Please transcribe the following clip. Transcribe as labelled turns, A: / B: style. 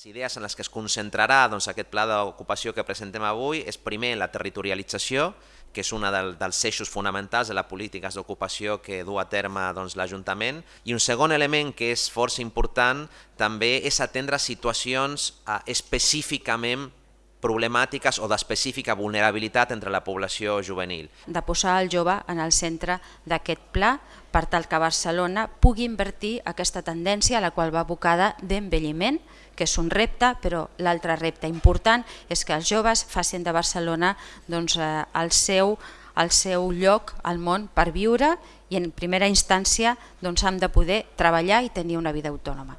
A: Les idees en les que es concentrarà doncs, aquest pla d'ocupació que presentem avui és primer la territorialització, que és un del, dels eixos fonamentals de les polítiques d'ocupació que du a terme doncs, l'Ajuntament, i un segon element que és força important també és atendre situacions eh, específicament problemàtiques o d'específica vulnerabilitat entre la població juvenil.
B: De posar el jove en el centre d'aquest pla per tal que Barcelona pugui invertir aquesta tendència a la qual va abocada d'envelliment, que és un repte, però l'altre repte important és que els joves facin de Barcelona doncs, eh, el, seu, el seu lloc al món per viure i en primera instància doncs, han de poder treballar i tenir una vida autònoma.